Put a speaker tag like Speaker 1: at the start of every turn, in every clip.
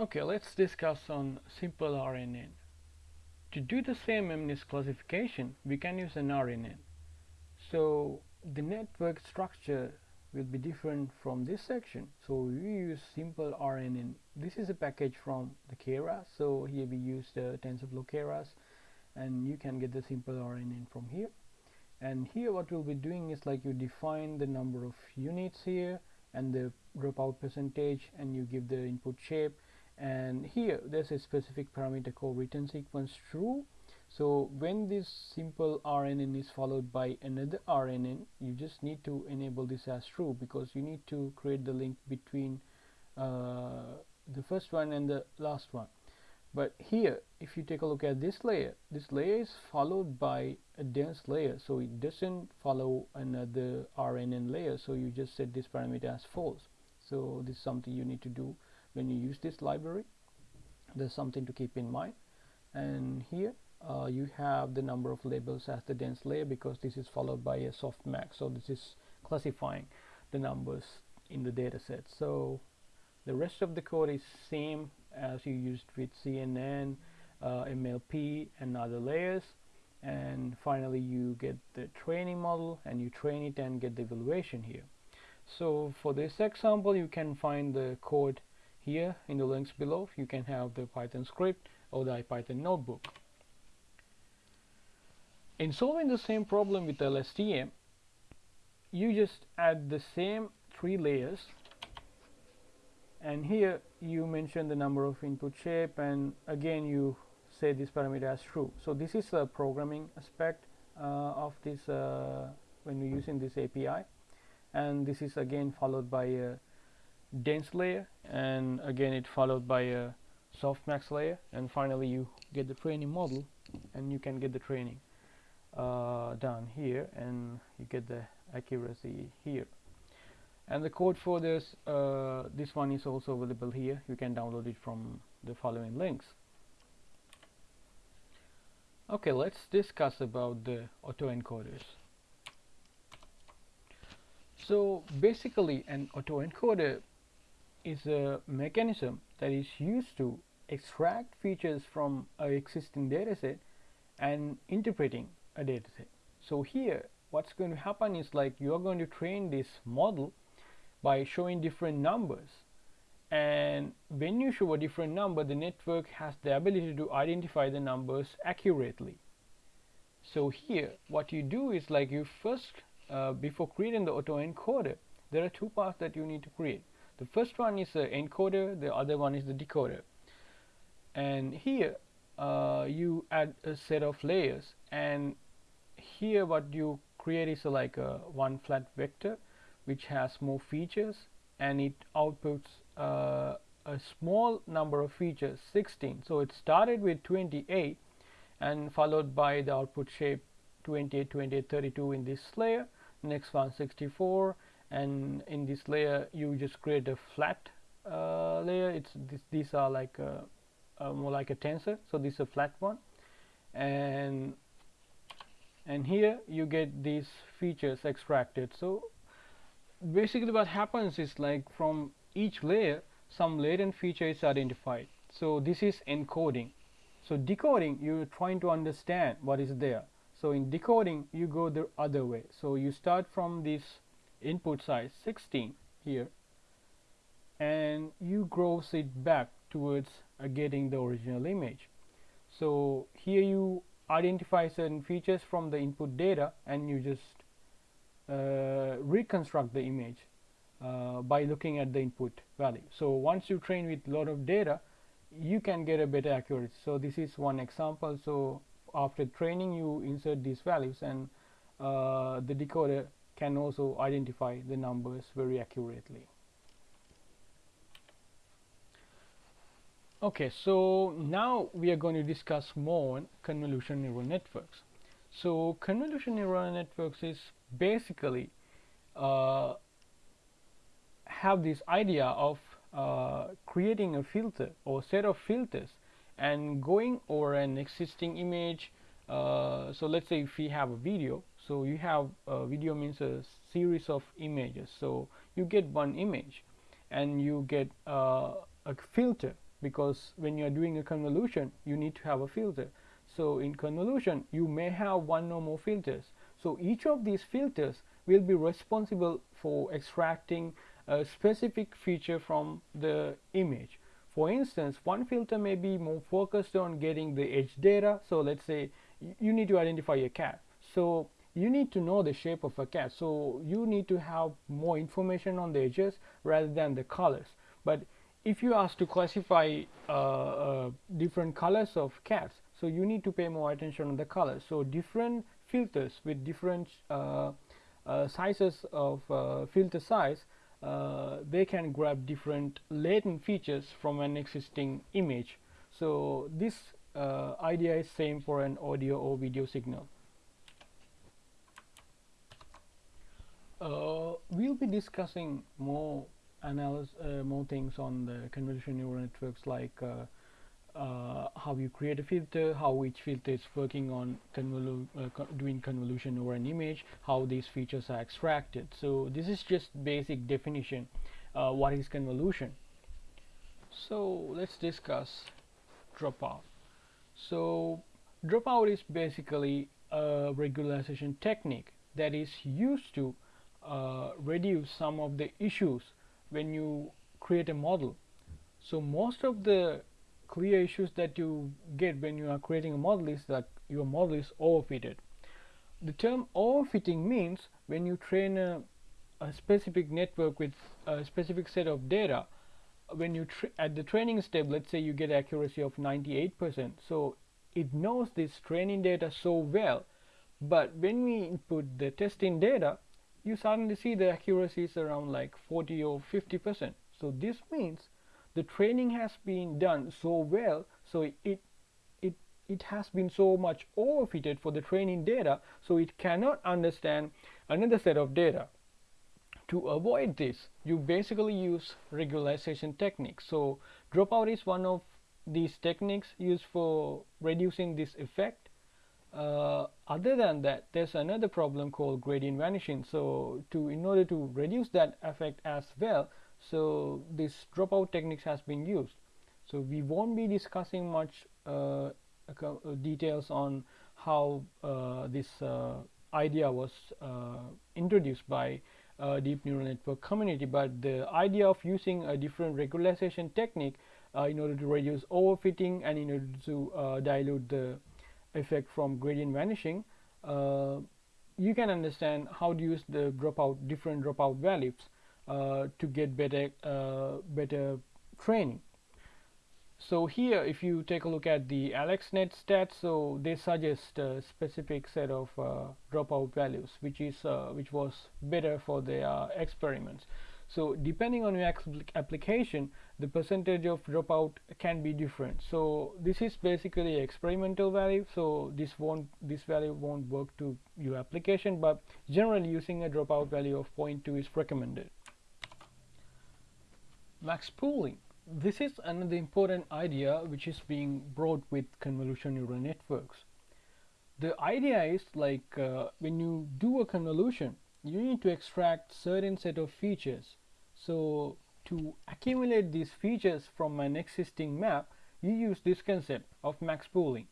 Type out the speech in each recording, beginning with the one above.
Speaker 1: Okay, let's discuss on simple RNN. To do the same MNIST classification, we can use an RNN. So the network structure will be different from this section. So we use simple RNN. This is a package from the Keras. So here we use the TensorFlow Keras and you can get the simple RNN from here. And here what we'll be doing is like you define the number of units here and the dropout percentage and you give the input shape and here there's a specific parameter called return sequence true. So when this simple RNN is followed by another RNN you just need to enable this as true because you need to create the link between uh, the first one and the last one. But here if you take a look at this layer this layer is followed by a dense layer. So it doesn't follow another RNN layer. So you just set this parameter as false. So this is something you need to do when you use this library there's something to keep in mind. And here uh, you have the number of labels as the dense layer because this is followed by a softmax so this is classifying the numbers in the data set. So the rest of the code is same as you used with CNN uh, MLP and other layers. And finally you get the training model and you train it and get the evaluation here. So for this example you can find the code here in the links below you can have the Python script or the IPython notebook. In solving the same problem with LSTM you just add the same three layers. And here you mention the number of input shape and again you say this parameter as true. So this is a programming aspect uh, of this uh, when you're using this API and this is again followed by a dense layer and again it followed by a softmax layer and finally you get the training model and you can get the training uh, done here and you get the accuracy here. And the code for this uh, this one is also available here. You can download it from the following links. Okay let's discuss about the autoencoders. So basically an autoencoder is a mechanism that is used to extract features from an existing dataset and interpreting a dataset. So here what's going to happen is like you are going to train this model by showing different numbers and when you show a different number the network has the ability to identify the numbers accurately. So here what you do is like you first uh, before creating the autoencoder there are two parts that you need to create the first one is the encoder the other one is the decoder. And here uh, you add a set of layers. And here what you create is a, like a one flat vector which has more features. And it outputs uh, a small number of features 16 so it started with 28 and followed by the output shape 28 28 32 in this layer. Next one 64 and in this layer you just create a flat uh, layer. It's this, these are like a, a more like a tensor. So this is a flat one. And and here you get these features extracted. So basically what happens is like from each layer some latent feature is identified. So this is encoding. So decoding you're trying to understand what is there. So in decoding you go the other way. So you start from this input size 16 here and you gross it back towards uh, getting the original image. So here you identify certain features from the input data and you just uh, reconstruct the image uh, by looking at the input value. So once you train with a lot of data you can get a better accuracy. So this is one example. So after training you insert these values and uh, the decoder can also identify the numbers very accurately. Okay, so now we are going to discuss more on convolution neural networks. So convolution neural networks is basically uh, have this idea of uh, creating a filter or set of filters and going over an existing image. Uh, so let's say if we have a video so you have uh, video means a series of images. So you get one image and you get uh, a filter because when you are doing a convolution you need to have a filter. So in convolution you may have one or more filters. So each of these filters will be responsible for extracting a specific feature from the image. For instance one filter may be more focused on getting the edge data. So let's say you need to identify a cat. So you need to know the shape of a cat so you need to have more information on the edges rather than the colors. But if you ask to classify uh, uh, different colors of cats so you need to pay more attention on the colors. So different filters with different uh, uh sizes of uh, filter size uh, they can grab different latent features from an existing image. So this idea is same for an audio or video signal Uh, we'll be discussing more analysis, uh, more things on the convolutional neural networks like uh, uh, how you create a filter, how each filter is working on convolu uh, co doing convolution over an image, how these features are extracted. So this is just basic definition. Uh, what is convolution? So let's discuss dropout. So dropout is basically a regularization technique that is used to uh, reduce some of the issues when you create a model. So most of the clear issues that you get when you are creating a model is that your model is overfitted. The term overfitting means when you train a, a specific network with a specific set of data, when you at the training step, let's say you get accuracy of 98%, so it knows this training data so well, but when we input the testing data, you suddenly see the accuracy is around like 40 or 50 percent. So this means the training has been done so well so it it it has been so much overfitted for the training data so it cannot understand another set of data. To avoid this you basically use regularization techniques. So dropout is one of these techniques used for reducing this effect uh, other than that there's another problem called gradient vanishing. So to in order to reduce that effect as well so this dropout techniques has been used. So we won't be discussing much uh, uh details on how uh, this uh, idea was uh, introduced by deep neural network community. But the idea of using a different regularization technique in order to reduce overfitting and in order to dilute the effect from gradient vanishing uh, you can understand how to use the dropout different dropout values uh, to get better uh, better training. So here if you take a look at the AlexNet stats so they suggest a specific set of uh, dropout values which is uh, which was better for their experiments so depending on your application the percentage of dropout can be different. So this is basically experimental value. So this won't this value won't work to your application but generally using a dropout value of 0.2 is recommended. Max pooling. This is another important idea which is being brought with convolution neural networks. The idea is like uh, when you do a convolution you need to extract certain set of features so to accumulate these features from an existing map, you use this concept of max pooling.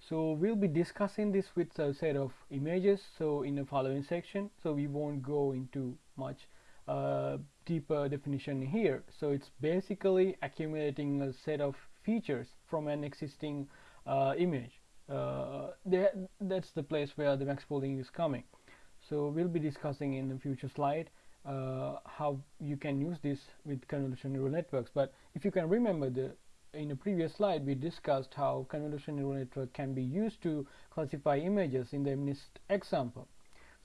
Speaker 1: So we'll be discussing this with a set of images so in the following section. So we won't go into much uh, deeper definition here. So it's basically accumulating a set of features from an existing uh, image. Uh, that's the place where the max pooling is coming. So we'll be discussing in the future slide uh, how you can use this with convolutional neural networks. But if you can remember the in a previous slide we discussed how convolutional neural network can be used to classify images in the MNIST example.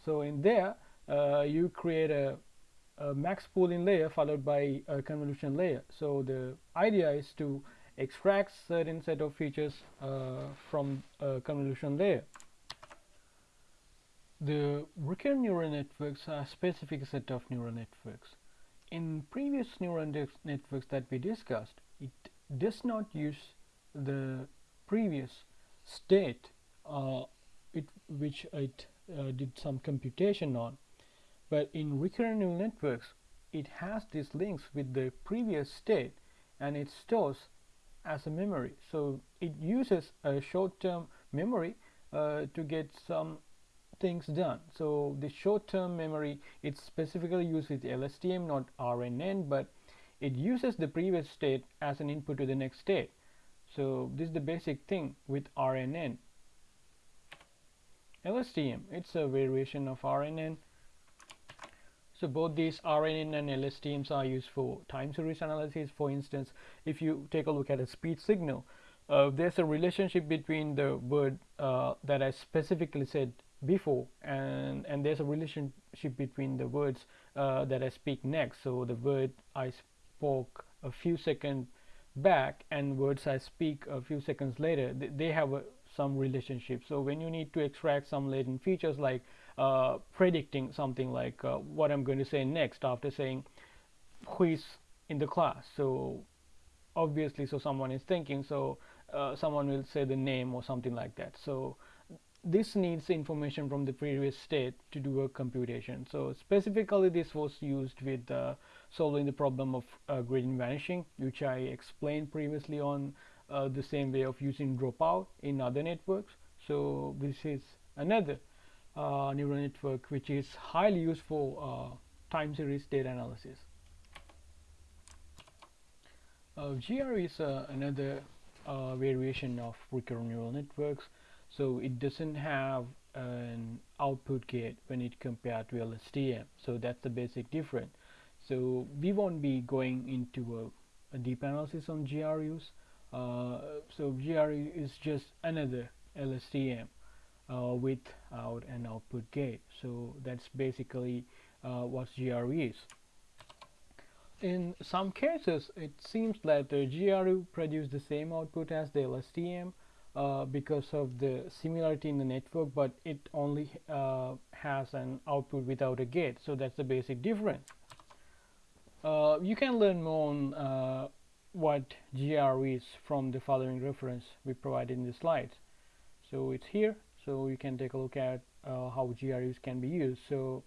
Speaker 1: So in there uh, you create a, a, max pooling layer followed by a convolution layer. So the idea is to extract certain set of features uh, from a convolution layer the recurrent neural networks are a specific set of neural networks. In previous neural networks that we discussed, it does not use the previous state uh, it, which it uh, did some computation on. But in recurrent neural networks, it has these links with the previous state and it stores as a memory so it uses a short-term memory uh, to get some things done. So the short-term memory it's specifically used with LSTM not RNN but it uses the previous state as an input to the next state. So this is the basic thing with RNN LSTM it's a variation of RNN so both these RNN and LSTMs are used for time series analysis. For instance if you take a look at a speech signal uh, there's a relationship between the word uh, that I specifically said before and and there's a relationship between the words uh, that I speak next. So the word I spoke a few seconds back and words I speak a few seconds later th they have a, some relationship. So when you need to extract some latent features like uh, predicting something like uh, what I'm going to say next after saying who is in the class so obviously so someone is thinking so uh, someone will say the name or something like that. So this needs information from the previous state to do a computation. So specifically this was used with uh, solving the problem of uh, gradient vanishing which I explained previously on uh, the same way of using dropout in other networks. So this is another uh, neural network which is highly used for uh, time series data analysis. Uh, GRU is another variation of recurrent neural networks so it doesn't have an output gate when it compared to LSTM so that's the basic difference. So we won't be going into a, a deep analysis on GRUs uh, so GRU is just another LSTM uh, without an output gate. So that's basically uh, what GRU is. In some cases it seems that the GRU produce the same output as the LSTM uh, because of the similarity in the network but it only uh, has an output without a gate. So that's the basic difference. Uh, you can learn more on uh, what GRU is from the following reference we provided in the slides. So it's here. So you can take a look at uh, how GRUs can be used. So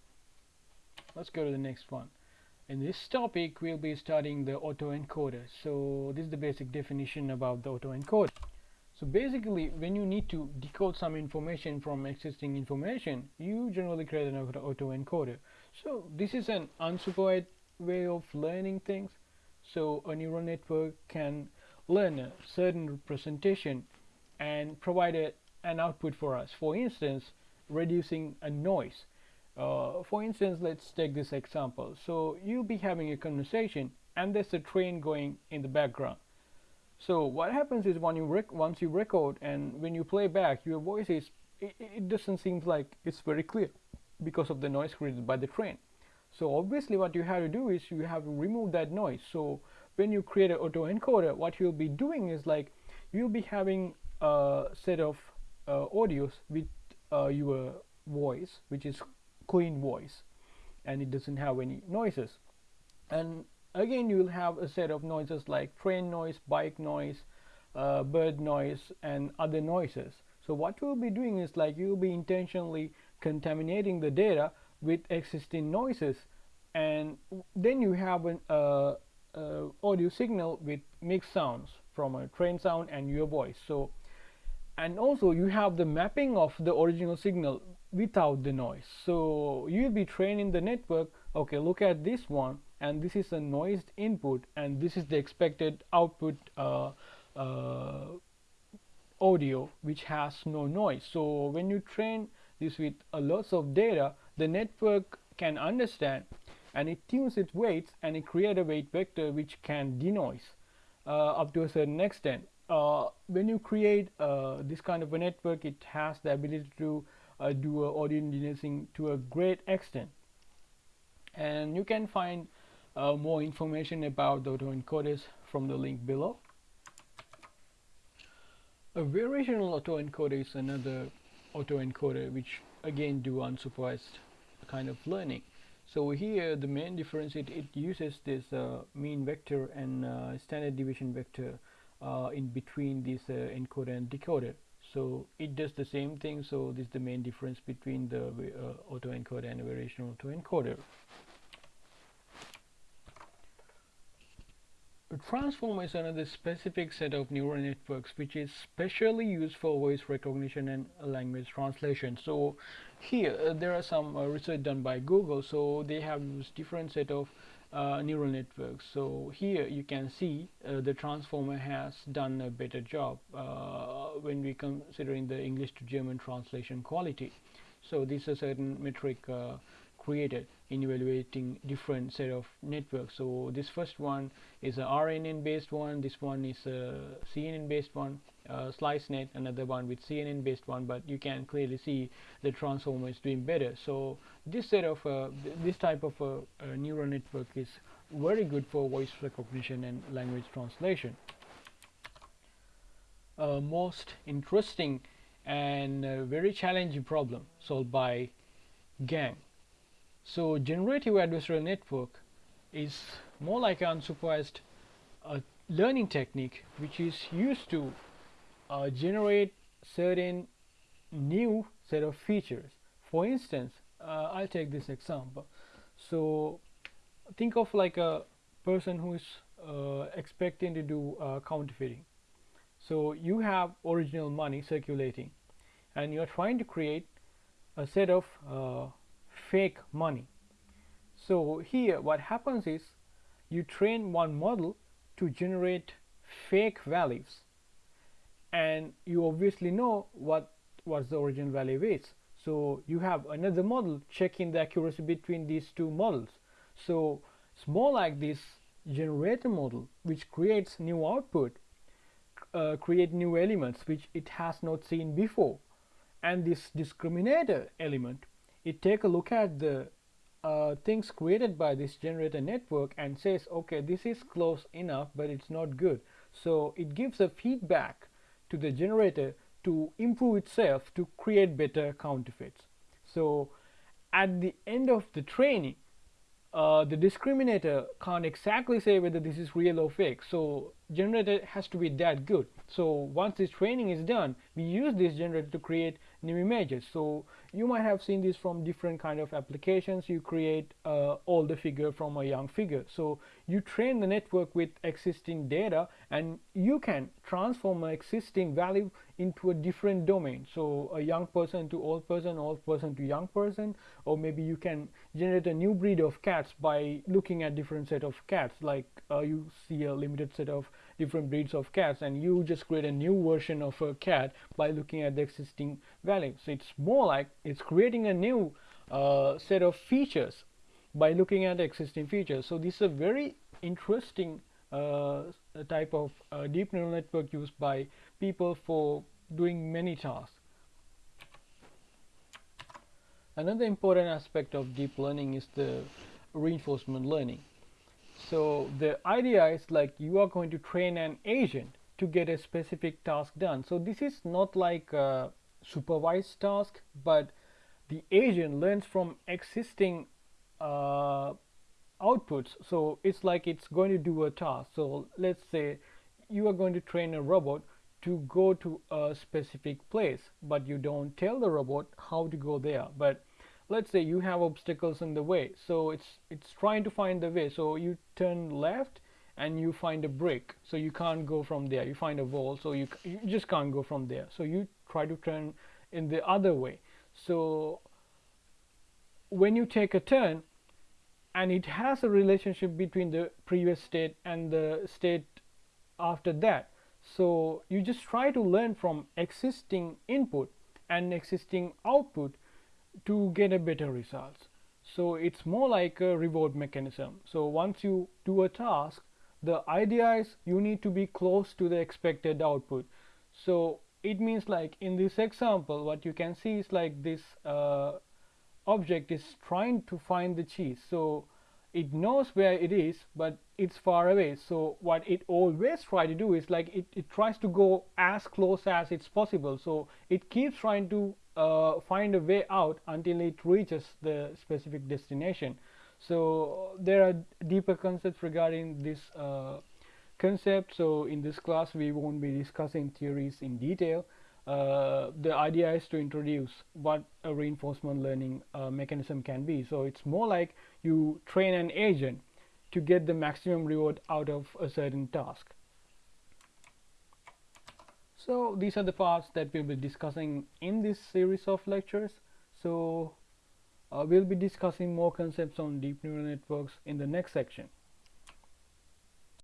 Speaker 1: let's go to the next one. In this topic we'll be studying the autoencoder. So this is the basic definition about the autoencoder so basically when you need to decode some information from existing information you generally create an autoencoder. So this is an unsupervised way of learning things. So a neural network can learn a certain representation and provide a, an output for us. For instance reducing a noise. Uh, for instance let's take this example. So you'll be having a conversation and there's a train going in the background so what happens is when you once you record and when you play back your voice is it, it doesn't seem like it's very clear because of the noise created by the train. So obviously what you have to do is you have to remove that noise. So when you create an autoencoder what you'll be doing is like you'll be having a set of uh, audios with uh, your voice which is clean voice and it doesn't have any noises. And again you will have a set of noises like train noise bike noise uh, bird noise and other noises. So what you'll be doing is like you'll be intentionally contaminating the data with existing noises and then you have an uh, uh, audio signal with mixed sounds from a train sound and your voice. So and also you have the mapping of the original signal without the noise. So you'll be training the network okay look at this one and this is a noised input and this is the expected output uh, uh, audio which has no noise. So when you train this with a lots of data the network can understand and it tunes its weights and it creates a weight vector which can denoise uh, up to a certain extent. Uh, when you create uh, this kind of a network it has the ability to uh, do audio denoising to a great extent. And you can find uh, more information about the autoencoders from the link below. A variational autoencoder is another autoencoder which again do unsupervised kind of learning. So here the main difference it, it uses this uh, mean vector and uh, standard deviation vector uh, in between this uh, encoder and decoder. So it does the same thing so this is the main difference between the uh, autoencoder and variational autoencoder Transformer is another specific set of neural networks which is specially used for voice recognition and language translation. So here uh, there are some uh, research done by Google. So they have used different set of uh, neural networks. So here you can see uh, the transformer has done a better job uh, when we considering the English to German translation quality. So this is a certain metric uh, created in evaluating different set of networks. So this first one is a RNN based one this one is a CNN based one uh, SliceNet another one with CNN based one but you can clearly see the transformer is doing better. So this set of uh, th this type of a, a neural network is very good for voice recognition and language translation. Uh, most interesting and uh, very challenging problem solved by GAN so generative adversarial network is more like an unsupervised uh, learning technique which is used to uh, generate certain new set of features. For instance, uh, I'll take this example. So think of like a person who is uh, expecting to do uh, counterfeiting. So you have original money circulating and you're trying to create a set of uh, fake money. So here what happens is you train one model to generate fake values and you obviously know what what the original value is. So you have another model checking the accuracy between these two models. So it's more like this generator model which creates new output, uh, create new elements which it has not seen before. And this discriminator element it take a look at the uh, things created by this generator network and says okay this is close enough but it's not good. So it gives a feedback to the generator to improve itself to create better counterfeits. So at the end of the training uh, the discriminator can't exactly say whether this is real or fake. So generator has to be that good. So once this training is done we use this generator to create new images. So you might have seen this from different kind of applications. You create uh, older figure from a young figure. So you train the network with existing data and you can transform an existing value into a different domain. So a young person to old person old person to young person or maybe you can generate a new breed of cats by looking at different set of cats. Like uh, you see a limited set of different breeds of cats and you just create a new version of a cat by looking at the existing value. So it's more like it's creating a new uh, set of features by looking at existing features. So this is a very interesting uh, type of uh, deep neural network used by people for doing many tasks. Another important aspect of deep learning is the reinforcement learning. So the idea is like you are going to train an agent to get a specific task done. So this is not like a supervised task but the agent learns from existing uh, outputs so it's like it's going to do a task. So let's say you are going to train a robot to go to a specific place but you don't tell the robot how to go there. But let's say you have obstacles in the way so it's it's trying to find the way. So you turn left and you find a brick so you can't go from there. You find a wall so you, you just can't go from there. So you try to turn in the other way. So when you take a turn and it has a relationship between the previous state and the state after that. So you just try to learn from existing input and existing output to get a better results. So it's more like a reward mechanism. So once you do a task the idea is you need to be close to the expected output. So it means like in this example what you can see is like this uh, object is trying to find the cheese. So it knows where it is but it's far away. So what it always try to do is like it, it tries to go as close as it's possible. So it keeps trying to uh, find a way out until it reaches the specific destination. So there are deeper concepts regarding this uh, concept. So in this class we won't be discussing theories in detail uh, the idea is to introduce what a reinforcement learning uh, mechanism can be so it's more like you train an agent to get the maximum reward out of a certain task. So these are the parts that we'll be discussing in this series of lectures. So uh, we'll be discussing more concepts on deep neural networks in the next section.